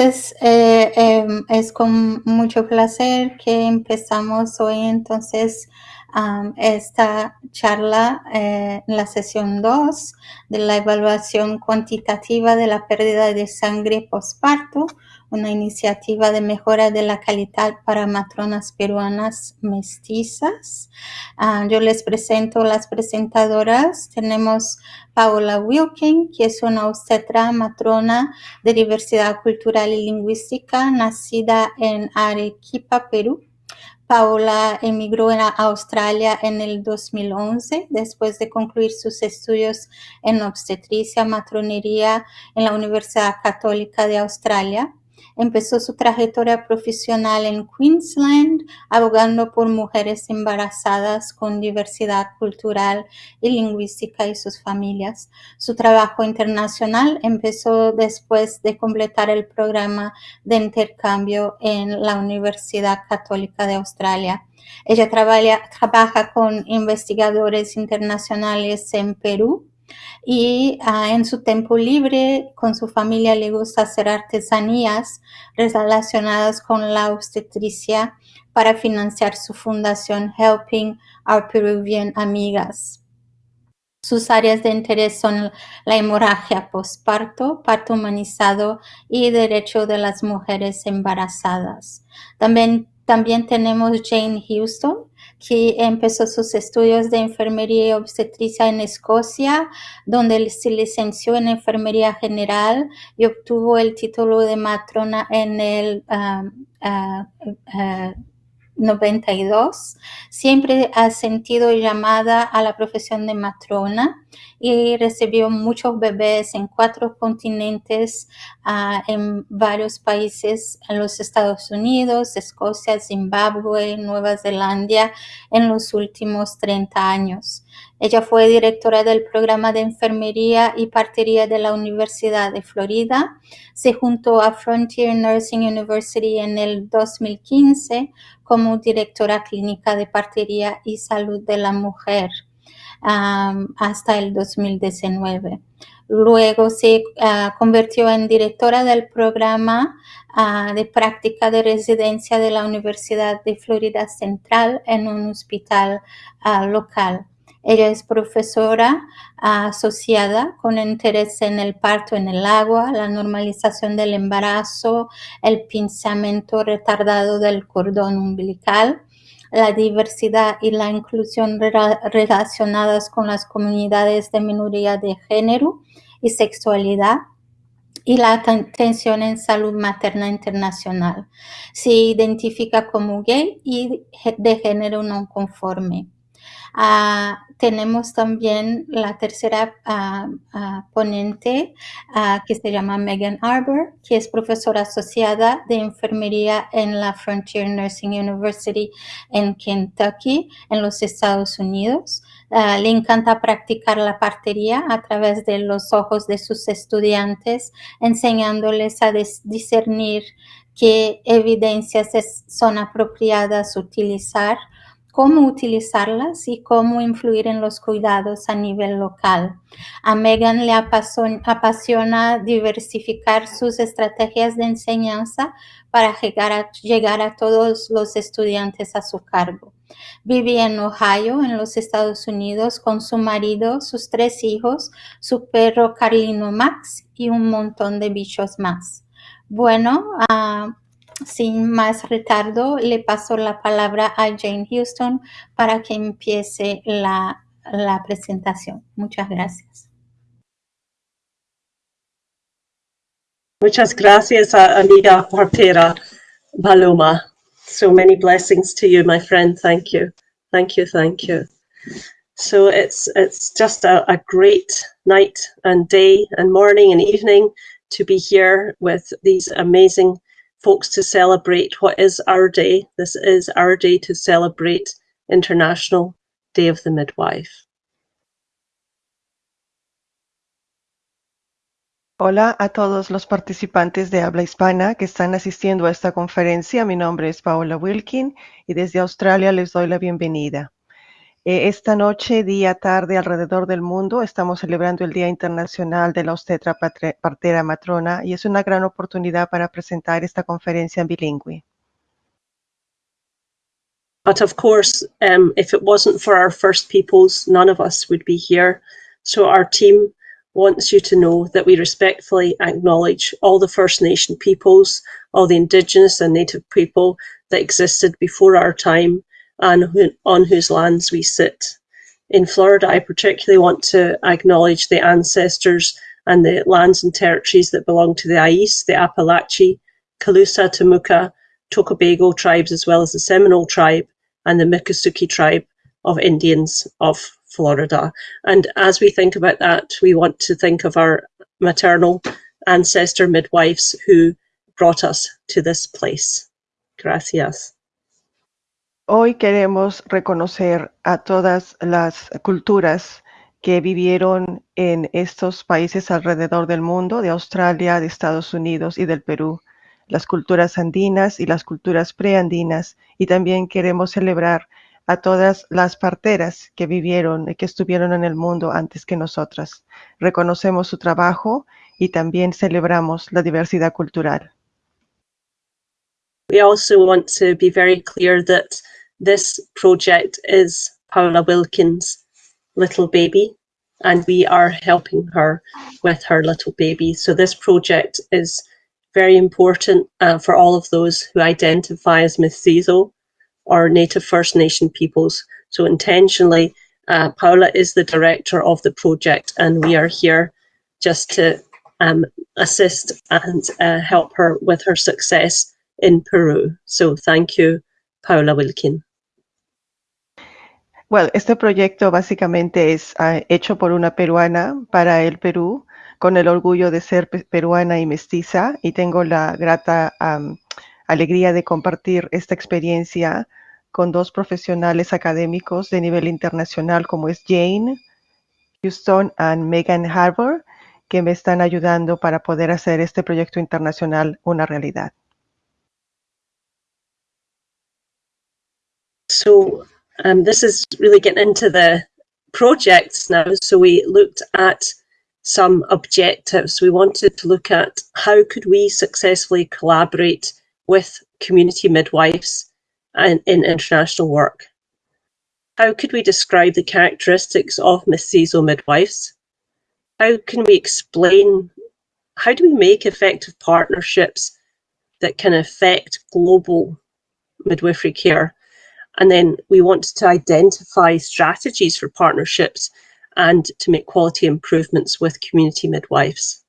Entonces, eh, em, es con mucho placer que empezamos hoy entonces esta charla en la sesión 2 de la evaluación cuantitativa de la pérdida de sangre postparto, una iniciativa de mejora de la calidad para matronas peruanas mestizas. Ah, yo les presento las presentadoras. Tenemos Paola Wilkin, que es una obstetra matrona de diversidad cultural y lingüística, nacida en Arequipa, Perú. Paola emigró a Australia en el 2011 después de concluir sus estudios en obstetricia matronería en la Universidad Católica de Australia. Empezó su trayectoria profesional en Queensland, abogando por mujeres embarazadas con diversidad cultural y lingüística y sus familias. Su trabajo internacional empezó después de completar el programa de intercambio en la Universidad Católica de Australia. Ella trabaja con investigadores internacionales en Perú, y ah, en su tiempo libre con su familia le gusta hacer artesanías relacionadas con la obstetricia para financiar su fundación Helping Our Peruvian Amigas. Sus áreas de interés son la hemorragia postparto, parto humanizado y derecho de las mujeres embarazadas. También, también tenemos Jane Houston, que empezó sus estudios de enfermería y obstetricia en Escocia, donde se licenció en enfermería general y obtuvo el título de matrona en el ah, ah, ah, 92, siempre ha sentido llamada a la profesión de matrona y recibió muchos bebés en cuatro continentes, ah, en varios países, en los Estados Unidos, Escocia, Zimbabue, Nueva Zelanda, en los últimos 30 años. Ella fue directora del programa de enfermería y partería de la Universidad de Florida. Se juntó a Frontier Nursing University en el 2015 como directora clínica de partería y salud de la mujer hasta el 2019. Luego se ah, convirtió en directora del programa ah, de práctica de residencia de la Universidad de Florida Central en un hospital ah, local. Ella es profesora asociada con interés en el parto en el agua, la normalización del embarazo, el pinzamiento retardado del cordón umbilical, la diversidad y la inclusión relacionadas con las comunidades de minoría de género y sexualidad y la atención en salud materna internacional. Se identifica como gay y de género no conforme. Ah, tenemos también la tercera ah, ah, ponente que se llama Megan Arbor, que es profesora asociada de enfermería en la Frontier Nursing University en Kentucky, en los Estados Unidos. le encanta practicar la partería a través de los ojos de sus estudiantes, enseñándoles a discernir qué evidencias son apropiadas utilizar cómo utilizarlas y cómo influir en los cuidados a nivel local. A Megan le apasiona diversificar sus estrategias de enseñanza para llegar a, todos los estudiantes a su cargo. Vive en Ohio, en los Estados Unidos, con su marido, sus tres hijos, su perro Carlino Max y un montón de bichos más. Bueno, uh, sin más retardo, le paso la palabra a Jane Houston para que empiece la, la presentación. Muchas gracias. Muchas gracias, amiga partera Paloma. So many blessings to you, my friend. Thank you. Thank you. Thank you. So it's it's just a, a great night and day and morning and evening to be here with these amazing folks to celebrate what is our day. This is our day to celebrate International Day of the Midwife. Hola a todos los participantes de habla hispana que están asistiendo a esta conferencia. Mi nombre es Paola Wilkin y desde Australia les doy la bienvenida. Eh, esta noche, día, tarde, alrededor del mundo, estamos celebrando el Día Internacional de la Obstetra Partera Matrona y es una gran oportunidad para presentar esta conferencia en bilingüe. But of course, um, if it wasn't for our First Peoples, none of us would be here. So our team wants you to know that we respectfully acknowledge all the First Nation peoples, all the Indigenous and Native people that existed before our time and who, on whose lands we sit. In Florida, I particularly want to acknowledge the ancestors and the lands and territories that belong to the Ais, the Apalachee, Calusa, Temuka, Tocobago tribes, as well as the Seminole tribe and the Miccosukee tribe of Indians of Florida. And as we think about that, we want to think of our maternal ancestor midwives who brought us to this place. Gracias. Hoy queremos reconocer a todas las culturas que vivieron en estos países alrededor del mundo, de Australia, de Estados Unidos y del Perú, las culturas andinas y las culturas preandinas, y también queremos celebrar a todas las parteras que vivieron y que estuvieron en el mundo antes que nosotras. Reconocemos su trabajo y también celebramos la diversidad cultural. We also want to be very clear that This project is Paula Wilkins' little baby, and we are helping her with her little baby. So this project is very important uh, for all of those who identify as mestizo or Native First Nation peoples. So intentionally, uh, Paula is the director of the project, and we are here just to um, assist and uh, help her with her success in Peru. So thank you, Paula Wilkin. Well, este proyecto básicamente es uh, hecho por una peruana para el Perú, con el orgullo de ser peruana y mestiza, y tengo la grata alegría de compartir esta experiencia con dos profesionales académicos de nivel internacional como es Jane Houston y Megan Harbour, que me están ayudando para poder hacer este proyecto internacional una realidad. Um, this is really getting into the projects now. So we looked at some objectives. We wanted to look at how could we successfully collaborate with community midwives and in international work. How could we describe the characteristics of mestizo midwives? How can we explain, how do we make effective partnerships that can affect global midwifery care? And then we want to identify strategies for partnerships and to make quality improvements with community midwives.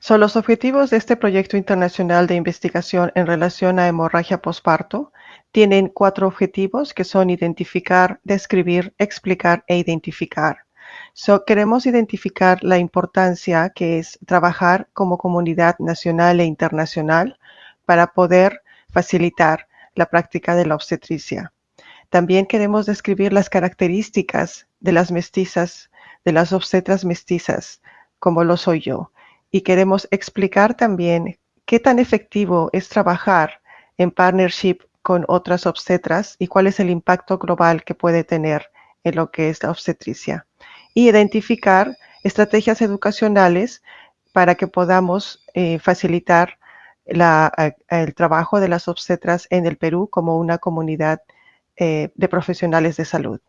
Son los objetivos de este proyecto internacional de investigación en relación a hemorragia posparto tienen cuatro objetivos que son identificar, describir, explicar e identificar. So, queremos identificar la importancia que es trabajar como comunidad nacional e internacional para poder facilitar la práctica de la obstetricia. También queremos describir las características de las mestizas, de las obstetras mestizas, como lo soy yo. Y queremos explicar también qué tan efectivo es trabajar en partnership con otras obstetras y cuál es el impacto global que puede tener en lo que es la obstetricia. Y identificar estrategias educacionales para que podamos eh, facilitar la, el trabajo de las obstetras en el Perú como una comunidad eh, de profesionales de salud.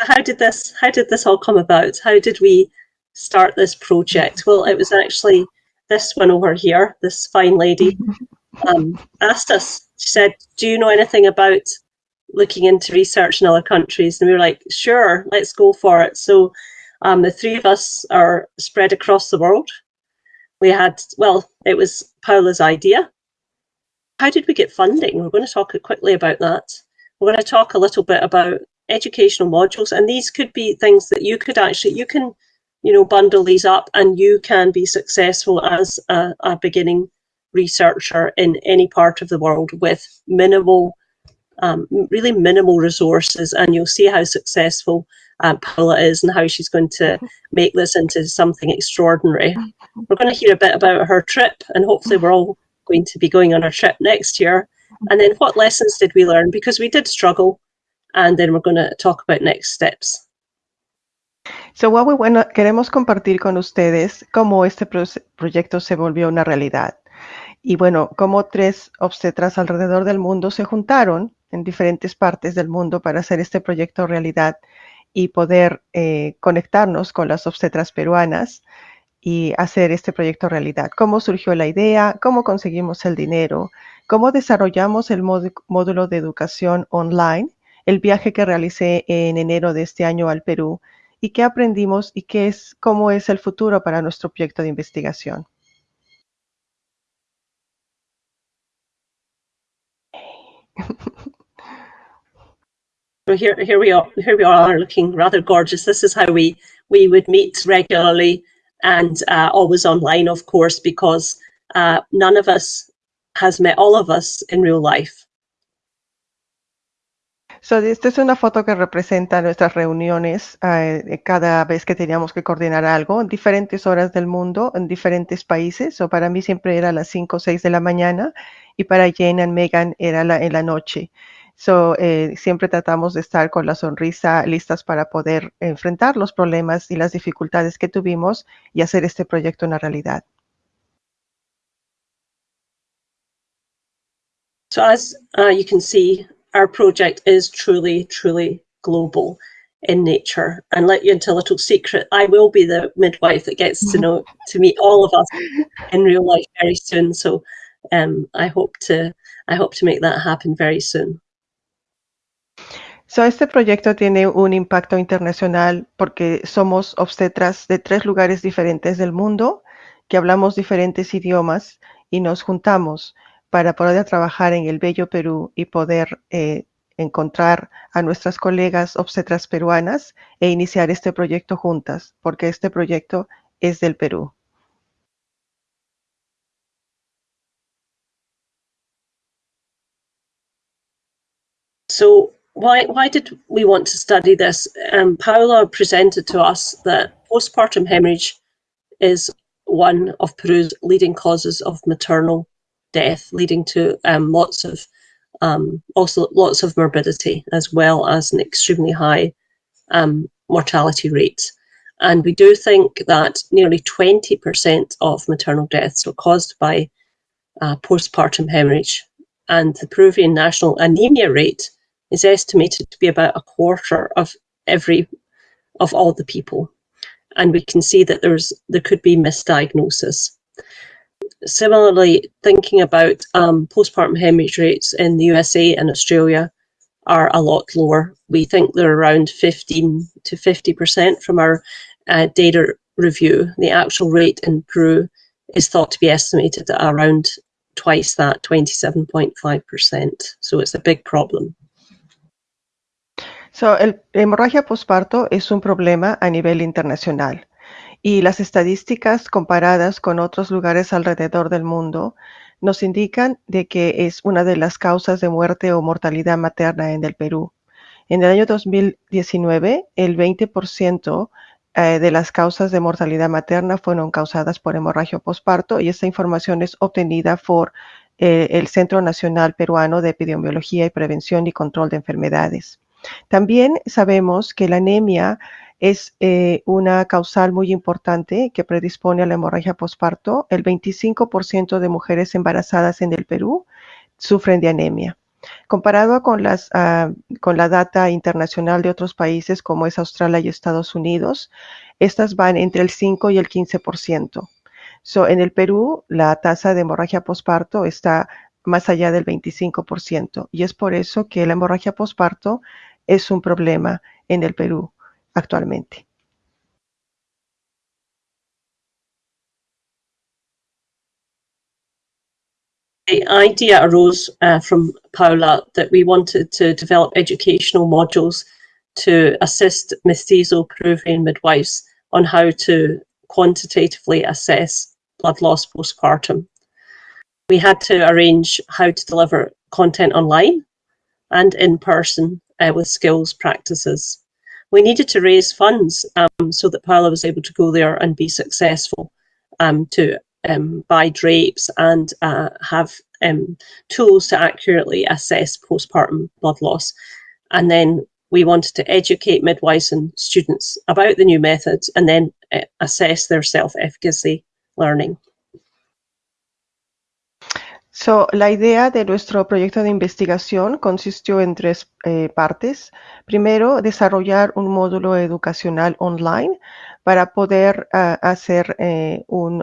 How did this how did this all come about? How did we start this project? Well, it was actually this one over here, this fine lady, um, asked us. She said, "Do you know anything about looking into research in other countries. And we were like, sure, let's go for it. So um, the three of us are spread across the world. We had, well, it was Paula's idea. How did we get funding? We're going to talk quickly about that. We're going to talk a little bit about educational modules, and these could be things that you could actually, you can, you know, bundle these up and you can be successful as a, a beginning researcher in any part of the world with minimal um, really minimal resources and you'll see how successful uh, Paula is and how she's going to make this into something extraordinary. We're going to hear a bit about her trip, and hopefully, we're all going to be going on our trip next year. And then, what lessons did we learn? Because we did struggle, and then we're going to talk about next steps. So, Huawei, bueno, queremos compartir con ustedes cómo este pro proyecto se volvió una realidad. Y bueno, cómo tres obstetras alrededor del mundo se juntaron en diferentes partes del mundo para hacer este proyecto realidad y poder eh, conectarnos con las obstetras peruanas y hacer este proyecto realidad. ¿Cómo surgió la idea? ¿Cómo conseguimos el dinero? ¿Cómo desarrollamos el módulo de educación online? El viaje que realicé en enero de este año al Perú y qué aprendimos y qué es, cómo es el futuro para nuestro proyecto de investigación. So here, here we are. Here we are, looking rather gorgeous. This is how we we would meet regularly, and uh, always online, of course, because uh, none of us has met all of us in real life. So, esta es una foto que representa nuestras reuniones eh, cada vez que teníamos que coordinar algo en diferentes horas del mundo, en diferentes países. O para mí siempre era a las 5 o 6 de la mañana y para Jane y Megan era la, en la noche. So, eh, siempre tratamos de estar con la sonrisa listas para poder enfrentar los problemas y las dificultades que tuvimos y hacer este proyecto una realidad. So as uh, you can see, our project is truly, truly global in nature. And let you into a little secret, I will be the midwife that gets to know to meet all of us in real life very soon. So um, I hope to I hope to make that happen very soon. So, este proyecto tiene un impacto internacional porque somos obstetras de tres lugares diferentes del mundo, que hablamos diferentes idiomas y nos juntamos para poder trabajar en el bello Perú y poder eh, encontrar a nuestras colegas obstetras peruanas e iniciar este proyecto juntas, porque este proyecto es del Perú. Why why did we want to study this? Um, Paula presented to us that postpartum hemorrhage is one of Peru's leading causes of maternal death, leading to um, lots of um, also lots of morbidity as well as an extremely high um, mortality rate. And we do think that nearly 20% of maternal deaths are caused by uh, postpartum hemorrhage. And the Peruvian national anemia rate is estimated to be about a quarter of every of all the people. And we can see that there's there could be misdiagnosis. Similarly, thinking about um, postpartum hemorrhage rates in the USA and Australia are a lot lower. We think they're around 15 to 50% from our uh, data review. The actual rate in Peru is thought to be estimated at around twice that, 27.5%. So it's a big problem. So, el, la hemorragia posparto es un problema a nivel internacional y las estadísticas comparadas con otros lugares alrededor del mundo nos indican de que es una de las causas de muerte o mortalidad materna en el Perú. En el año 2019, el 20% eh, de las causas de mortalidad materna fueron causadas por hemorragia posparto y esta información es obtenida por eh, el Centro Nacional Peruano de Epidemiología y Prevención y Control de Enfermedades. También sabemos que la anemia es eh, una causal muy importante que predispone a la hemorragia posparto. El 25% de mujeres embarazadas en el Perú sufren de anemia. Comparado con, las, ah, con la data internacional de otros países como es Australia y Estados Unidos, estas van entre el 5 y el 15%. So, en el Perú, la tasa de hemorragia posparto está más allá del 25%. Y es por eso que la hemorragia posparto es un problema en el Perú actualmente. The idea arose uh, from Paula that we wanted to develop educational modules to assist mestizo Peruvian midwives on how to quantitatively assess blood loss postpartum. We had to arrange how to deliver content online and in person uh, with skills practices. we needed to raise funds um, so that Paula was able to go there and be successful um, to um, buy drapes and uh, have um, tools to accurately assess postpartum blood loss. And then we wanted to educate midwives and students about the new methods and then uh, assess their self-efficacy learning. So, la idea de nuestro proyecto de investigación consistió en tres eh, partes. Primero, desarrollar un módulo educacional online para poder uh, hacer eh, uh,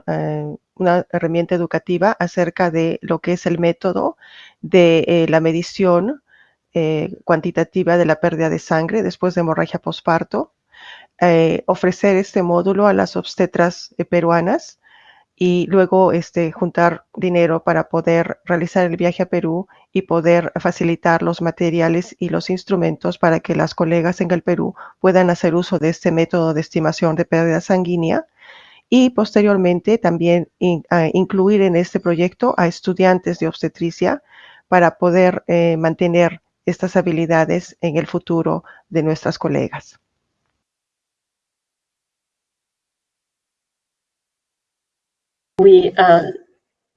una herramienta educativa acerca de lo que es el método de eh, la medición cuantitativa de la pérdida de sangre después de hemorragia posparto. ofrecer este módulo a las obstetras peruanas y luego este, juntar dinero para poder realizar el viaje a Perú y poder facilitar los materiales y los instrumentos para que las colegas en el Perú puedan hacer uso de este método de estimación de pérdida sanguínea y posteriormente también incluir en este proyecto a estudiantes de obstetricia para poder eh, mantener estas habilidades en el futuro de nuestras colegas. We uh,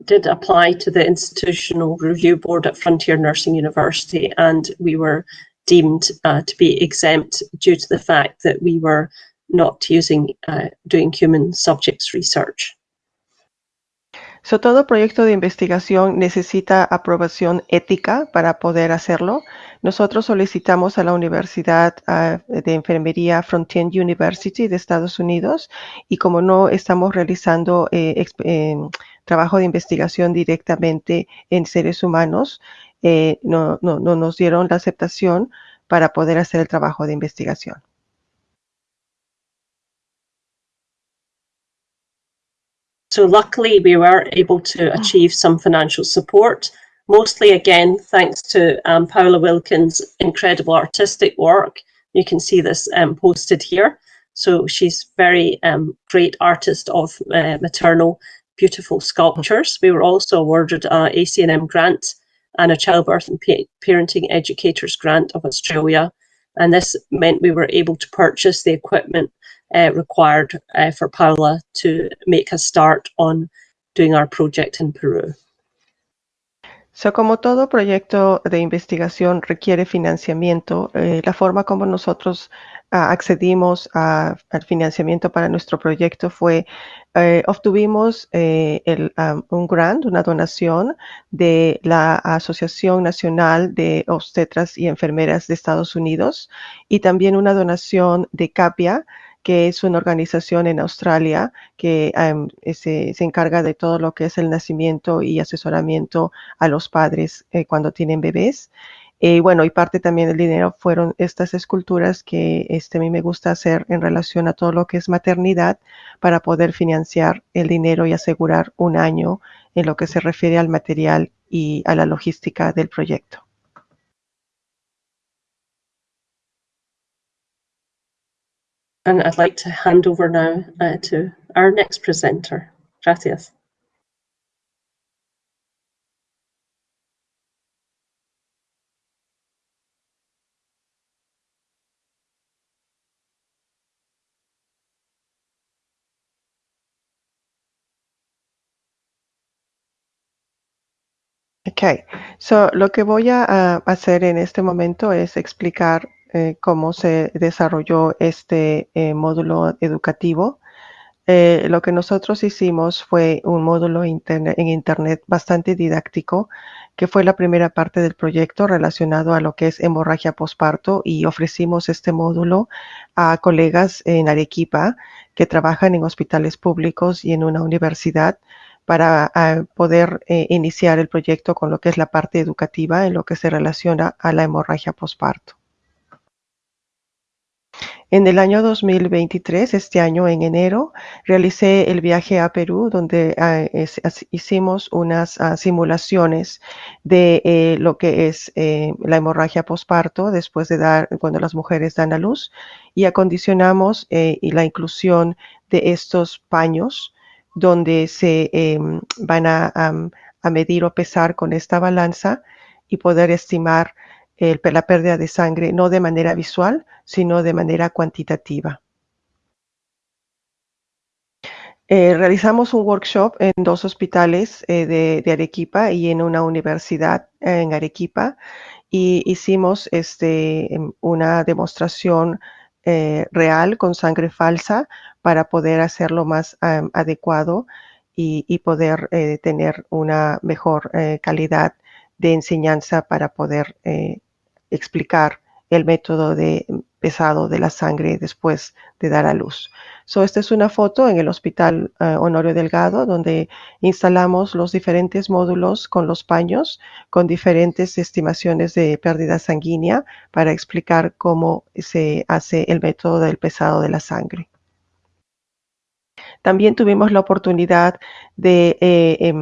did apply to the Institutional Review Board at Frontier Nursing University and we were deemed uh, to be exempt due to the fact that we were not using uh, doing human subjects research. So, todo proyecto de investigación necesita aprobación ética para poder hacerlo. Nosotros solicitamos a la Universidad uh, de Enfermería Frontier University de Estados Unidos y como no estamos realizando eh, eh, trabajo de investigación directamente en seres humanos, eh, no nos dieron la aceptación para poder hacer el trabajo de investigación. So luckily we were able to achieve some financial support, mostly again, thanks to um, Paula Wilkins' incredible artistic work. You can see this um, posted here. So she's very um, great artist of uh, maternal beautiful sculptures. We were also awarded a ACNM grant and a childbirth and pa parenting educators grant of Australia. And this meant we were able to purchase the equipment uh, required uh, for Paula to make a start on doing our project in Peru. So, como todo proyecto de investigación requiere financiamiento, eh, la forma como nosotros uh, accedimos a, al financiamiento para nuestro proyecto fue, eh, obtuvimos eh, el, um, un grant, una donación de la Asociación Nacional de Obstetras y Enfermeras de Estados Unidos y también una donación de CAPIA, que es una organización en Australia que se, encarga de todo lo que es el nacimiento y asesoramiento a los padres eh, cuando tienen bebés. Eh, bueno, y parte también del dinero fueron estas esculturas que este, a mí me gusta hacer en relación a todo lo que es maternidad para poder financiar el dinero y asegurar un año en lo que se refiere al material y a la logística del proyecto. And I'd like to hand over now uh, to our next presenter. Gracias. Ok, so lo que voy a, hacer en este momento es explicar eh, cómo se desarrolló este eh, módulo educativo. Eh, lo que nosotros hicimos fue un módulo en Internet bastante didáctico, que fue la primera parte del proyecto relacionado a lo que es hemorragia posparto y ofrecimos este módulo a colegas en Arequipa que trabajan en hospitales públicos y en una universidad para poder iniciar el proyecto con lo que es la parte educativa en lo que se relaciona a la hemorragia posparto. En el año 2023, este año en enero, realicé el viaje a Perú donde ah, hicimos unas ah, simulaciones de eh, lo que es eh, la hemorragia posparto después de dar, cuando las mujeres dan a luz y acondicionamos eh, la inclusión de estos paños donde se em, van a, a medir o pesar con esta balanza y poder estimar la pérdida de sangre no de manera visual, sino de manera cuantitativa. Eh, realizamos un workshop en dos hospitales eh, de, de, Arequipa y en una universidad en Arequipa y hicimos este, em, una demostración eh, real con sangre falsa para poder hacerlo más adecuado y, y poder eh, tener una mejor eh, calidad de enseñanza para poder eh, explicar el método de pesado de la sangre después de dar a luz. So, esta es una foto en el Hospital uh, Honorio Delgado, donde instalamos los diferentes módulos con los paños, con diferentes estimaciones de pérdida sanguínea para explicar cómo se hace el método del pesado de la sangre. También tuvimos la oportunidad de eh, eh,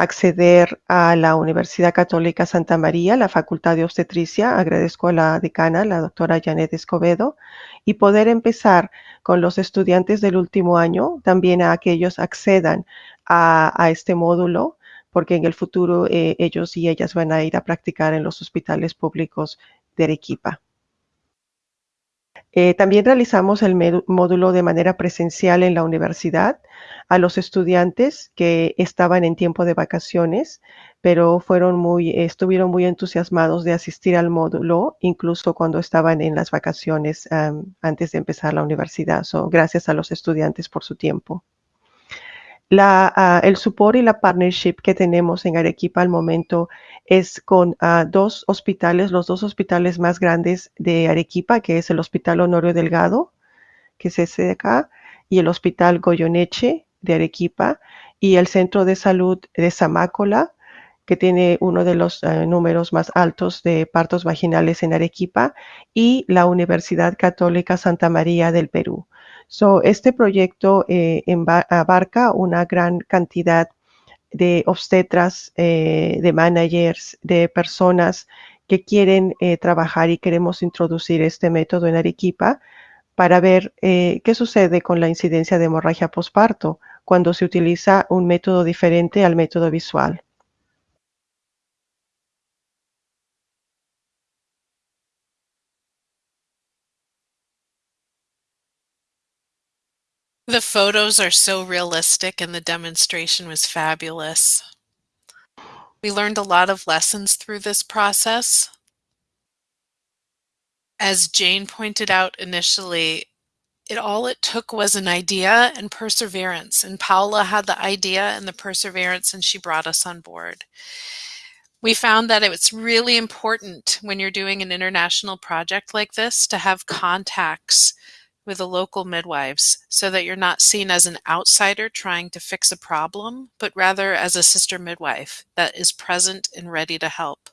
acceder a la Universidad Católica Santa María, la Facultad de Obstetricia. Agradezco a la decana, la doctora Janet Escobedo, y poder empezar con los estudiantes del último año, también a aquellos accedan a, a este módulo, porque en el futuro eh, ellos y ellas van a ir a practicar en los hospitales públicos de Arequipa. Eh, también realizamos el módulo de manera presencial en la universidad a los estudiantes que estaban en tiempo de vacaciones, pero fueron muy, estuvieron muy entusiasmados de asistir al módulo, incluso cuando estaban en las vacaciones antes de empezar la universidad. So, gracias a los estudiantes por su tiempo. La, uh, el support y la partnership que tenemos en Arequipa al momento es con uh, dos hospitales, los dos hospitales más grandes de Arequipa, que es el Hospital Honorio Delgado, que es ese de acá, y el Hospital Goyoneche de Arequipa, y el Centro de Salud de Zamácola, que tiene uno de los uh, números más altos de partos vaginales en Arequipa, y la Universidad Católica Santa María del Perú. So, este proyecto eh, abarca una gran cantidad de obstetras, eh, de managers, de personas que quieren eh, trabajar y queremos introducir este método en Arequipa para ver eh, qué sucede con la incidencia de hemorragia posparto cuando se utiliza un método diferente al método visual. The photos are so realistic and the demonstration was fabulous. We learned a lot of lessons through this process. As Jane pointed out initially, it all it took was an idea and perseverance. And Paula had the idea and the perseverance, and she brought us on board. We found that it's really important when you're doing an international project like this to have contacts with the local midwives so that you're not seen as an outsider trying to fix a problem, but rather as a sister midwife that is present and ready to help.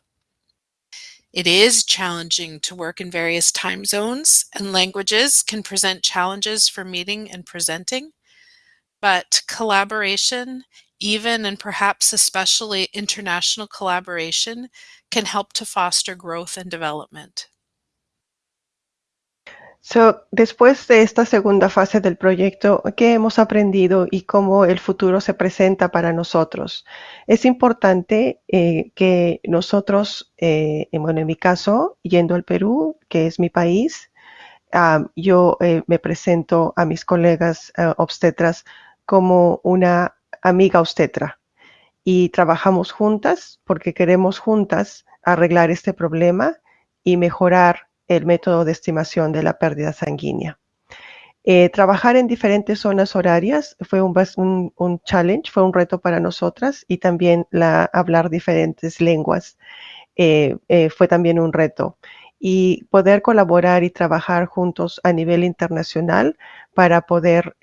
It is challenging to work in various time zones, and languages can present challenges for meeting and presenting. But collaboration, even and perhaps especially international collaboration, can help to foster growth and development. So, después de esta segunda fase del proyecto, ¿qué hemos aprendido y cómo el futuro se presenta para nosotros? Es importante eh, que nosotros, eh, bueno, en mi caso, yendo al Perú, que es mi país, yo eh, me presento a mis colegas obstetras como una amiga obstetra y trabajamos juntas porque queremos juntas arreglar este problema y mejorar el método de estimación de la pérdida sanguínea. Eh, trabajar en diferentes zonas horarias fue un, challenge, fue un reto para nosotras y también la, hablar diferentes lenguas eh, eh, fue también un reto. Y poder colaborar y trabajar juntos a nivel internacional para poder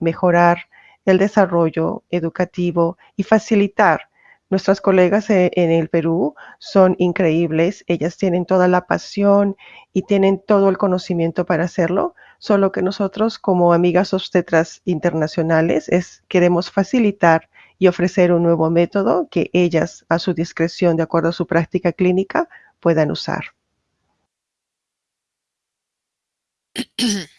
mejorar el desarrollo educativo y facilitar Nuestras colegas e, en el Perú son increíbles, ellas tienen toda la pasión y tienen todo el conocimiento para hacerlo, solo que nosotros como amigas obstetras internacionales es, queremos facilitar y ofrecer un nuevo método que ellas a su discreción, de acuerdo a su práctica clínica, puedan usar.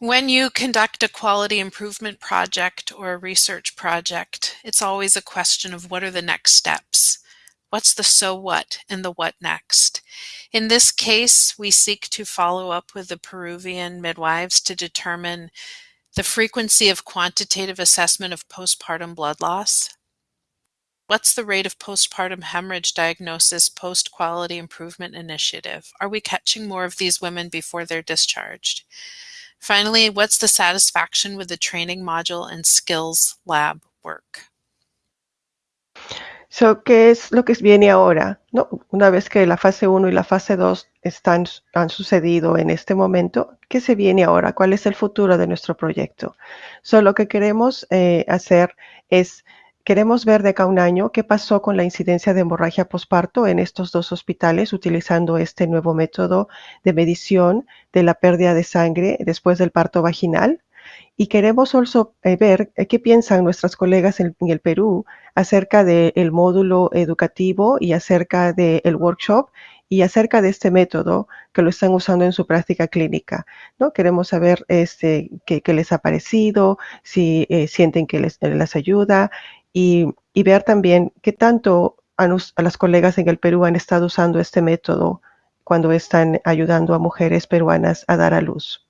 When you conduct a quality improvement project or a research project, it's always a question of what are the next steps? What's the so what and the what next? In this case, we seek to follow up with the Peruvian midwives to determine the frequency of quantitative assessment of postpartum blood loss. What's the rate of postpartum hemorrhage diagnosis post quality improvement initiative? Are we catching more of these women before they're discharged? Finally, what's the satisfaction with the training module and skills lab work? So, ¿Qué es lo que viene ahora? ¿No? Una vez que la fase 1 y la fase 2 están, han sucedido en este momento, ¿qué se viene ahora? ¿Cuál es el futuro de nuestro proyecto? So, lo que queremos eh, hacer es, queremos ver de acá un año qué pasó con la incidencia de hemorragia posparto en estos dos hospitales utilizando este nuevo método de medición de la pérdida de sangre después del parto vaginal y queremos also eh, ver eh, qué piensan nuestras colegas en, el Perú acerca del módulo educativo y acerca del workshop y acerca de este método que lo están usando en su práctica clínica. ¿no? Queremos saber este, qué, les ha parecido, si eh, sienten que les, ayuda y, ver también qué tanto a, a las colegas en el Perú han estado usando este método cuando están ayudando a mujeres peruanas a dar a luz.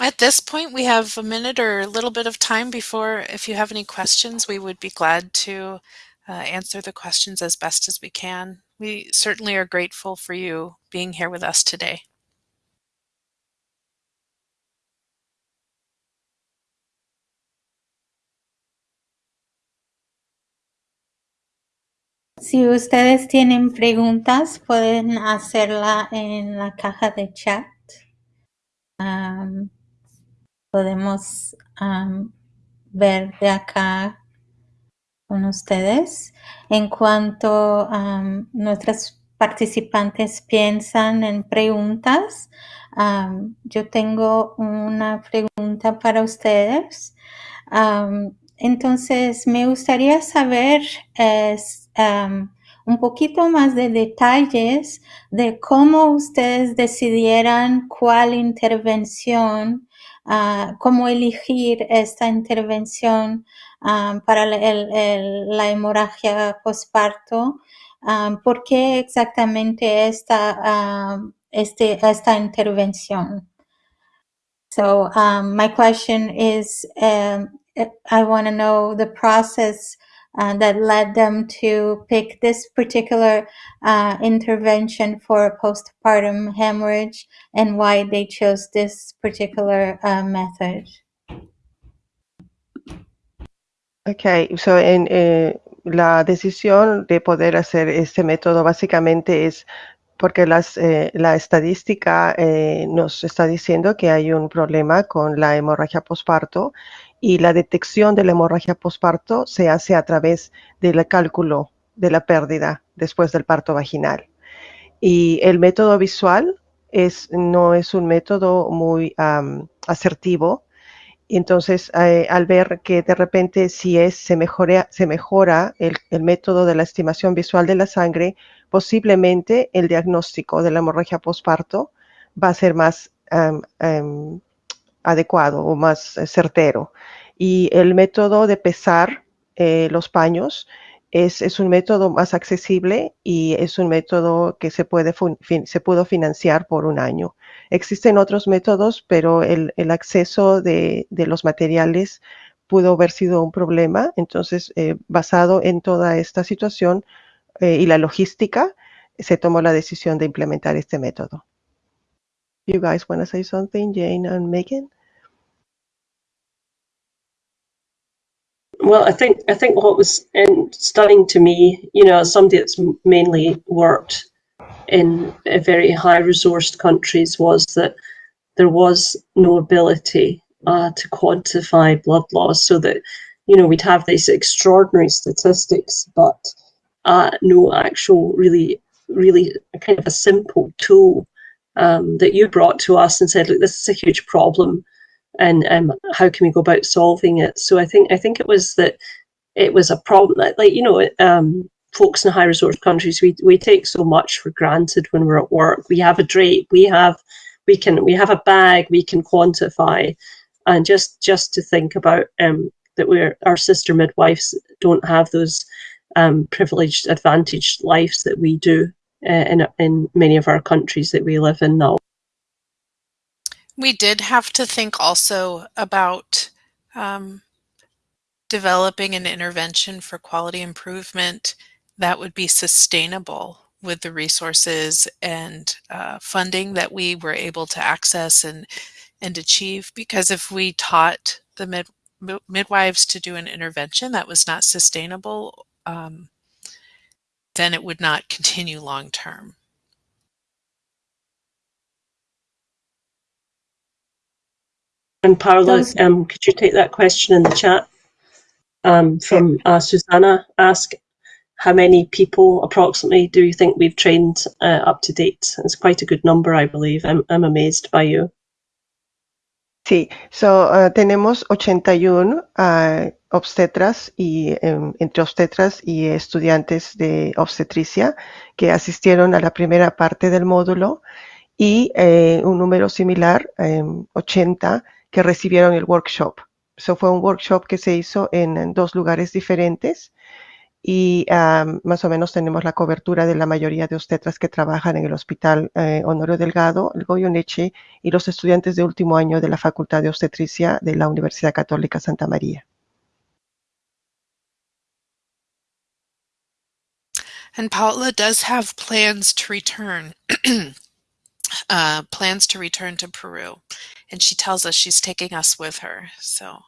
At this point, we have a minute or a little bit of time before, if you have any questions, we would be glad to uh, answer the questions as best as we can. We certainly are grateful for you being here with us today. Si ustedes tienen preguntas, pueden hacerla en la caja de chat. Um, podemos ver de acá con ustedes. En cuanto a nuestras participantes piensan en preguntas, yo tengo una pregunta para ustedes. Entonces, me gustaría saber un poquito más de detalles de cómo ustedes decidieran cuál intervención uh, cómo elegir esta intervención para la hemorragia postparto, um, ¿por qué exactamente esta, este, esta intervención? So um, my question is, um, I want to know the process uh, that led them to pick this particular uh, intervention for postpartum hemorrhage and why they chose this particular uh, method. Ok, so en, eh, la decisión de poder hacer este método básicamente es porque las, eh, la estadística eh, nos está diciendo que hay un problema con la hemorragia y la detección de la hemorragia posparto se hace a través del cálculo de la pérdida después del parto vaginal. Y el método visual es, no es un método muy asertivo. Entonces, eh, al ver que de repente si es, se, mejora, se mejora el, método de la estimación visual de la sangre, posiblemente el diagnóstico de la hemorragia posparto va a ser más adecuado o más eh, certero. Y el método de pesar eh, los paños es, es, un método más accesible y es un método que se, puede se pudo financiar por un año. Existen otros métodos, pero el, el acceso de, de, los materiales pudo haber sido un problema. Entonces, eh, basado en toda esta situación y la logística, se tomó la decisión de implementar este método. You guys want to say something, Jane and Megan? Well, I think I think what was stunning to me, you know, as somebody that's mainly worked in very high resourced countries, was that there was no ability uh, to quantify blood loss, so that you know we'd have these extraordinary statistics, but uh, no actual really really kind of a simple tool um, that you brought to us and said, look, this is a huge problem and um, how can we go about solving it? So I think I think it was that it was a problem that, like you know, um, folks in high resource countries, we we take so much for granted when we're at work. We have a drape, we have we can we have a bag, we can quantify, and just just to think about um, that we're our sister midwives don't have those um, privileged, advantaged lives that we do uh, in in many of our countries that we live in now. We did have to think also about um, developing an intervention for quality improvement that would be sustainable with the resources and uh, funding that we were able to access and and achieve. Because if we taught the mid, midwives to do an intervention that was not sustainable um, then it would not continue long term And Paula, um, could you take that question in the chat? Um, from uh, Susanna, ask how many people approximately do you think we've trained uh, up to date? It's quite a good number, I believe. I'm, I'm amazed by you. Sí, so, uh, tenemos 81 uh, obstetras y um, entre obstetras y estudiantes de obstetricia que asistieron a la primera parte del módulo y eh, un número similar, um, 80, que recibieron el workshop. So fue un workshop que se hizo en, dos lugares diferentes y más o menos tenemos la cobertura de la mayoría de obstetras que trabajan en el Hospital eh, Honorio Delgado, el Goyoneche y los estudiantes de último año de la Facultad de Obstetricia de la Universidad Católica Santa María. And Paula does have plans to return, uh, plans to return to Peru. And she tells us she's taking us with her. So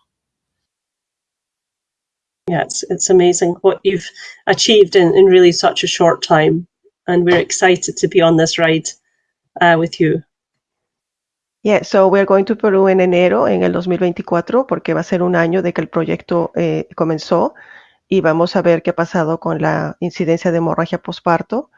yeah, it's, it's amazing what you've achieved in, in really such a short time. And we're excited to be on this ride uh, with you. Yeah, so we're going to Peru en enero, en el 2024, porque va a ser un año de que el proyecto eh, comenzó y vamos a ver qué ha pasado con la incidencia de hemorragia posparto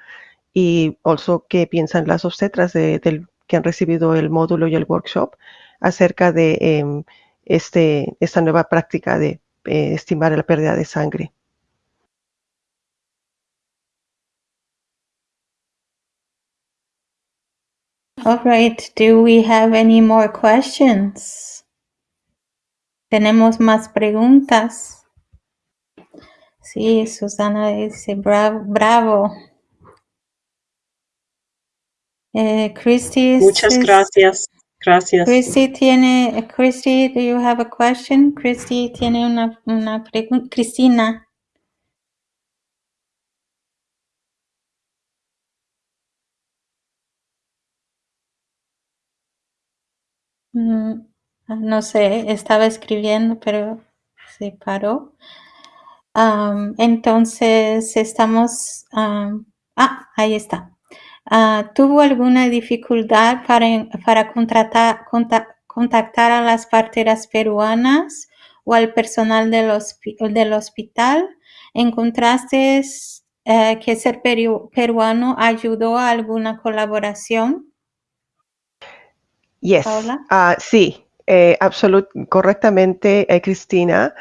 y also qué piensan las obstetras de, del, que han recibido el módulo y el workshop acerca de eh, este, esta nueva práctica de eh, estimar la pérdida de sangre. All right. Do we have any more questions? ¿Tenemos más preguntas? Sí, Susana dice, bravo. bravo. Eh, Christy Muchas gracias. Gracias. Christy tiene, Christy, do you have a question? Christy tiene una, una pregunta. Cristina. Mm, no sé, estaba escribiendo, pero se paró. Entonces, estamos... am, ah, ahí está. Ah, ¿Tuvo alguna dificultad para, para contratar, conta- contactar a las parteras peruanas o al personal del, hospi- del hospital? ¿Encontraste eh, que ser peru- peruano ayudó a alguna colaboración? Yes. Ah, sí, eh, absolut correctamente, eh, Cristina.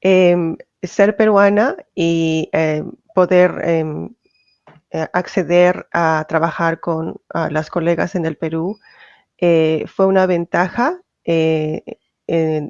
Em, ser peruana y em, poder em, acceder a trabajar con las colegas en el Perú eh, fue una ventaja eh, eh,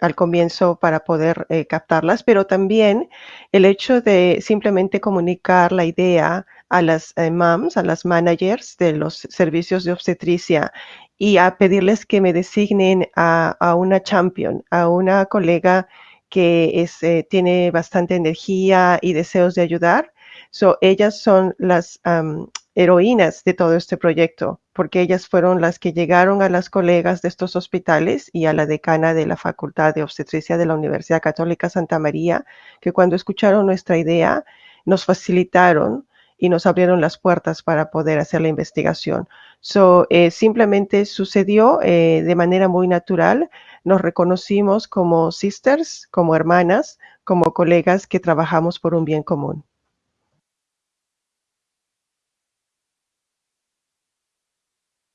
al comienzo para poder eh, captarlas, pero también el hecho de simplemente comunicar la idea a las eh, moms, a las managers de los servicios de obstetricia y a pedirles que me designen a, una champion, a una colega que eh, tiene bastante energía y deseos de ayudar. So, ellas son las am, heroínas de todo este proyecto, porque ellas fueron las que llegaron a las colegas de estos hospitales y a la decana de la Facultad de Obstetricia de la Universidad Católica Santa María, que cuando escucharon nuestra idea nos facilitaron y nos abrieron las puertas para poder hacer la investigación. So, eh, simplemente sucedió eh, de manera muy natural. Nos reconocimos como sisters, como hermanas, como colegas que trabajamos por un bien común.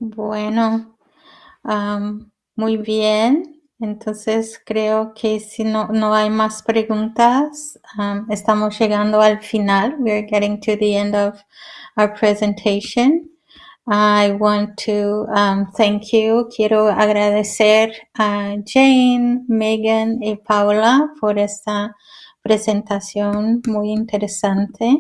Bueno, muy bien. Entonces creo que si no, no hay más preguntas, am, estamos llegando al final. We're getting to the end of our presentation. I want to um, thank you. Quiero agradecer a Jane, Megan y Paula por esta presentación muy interesante.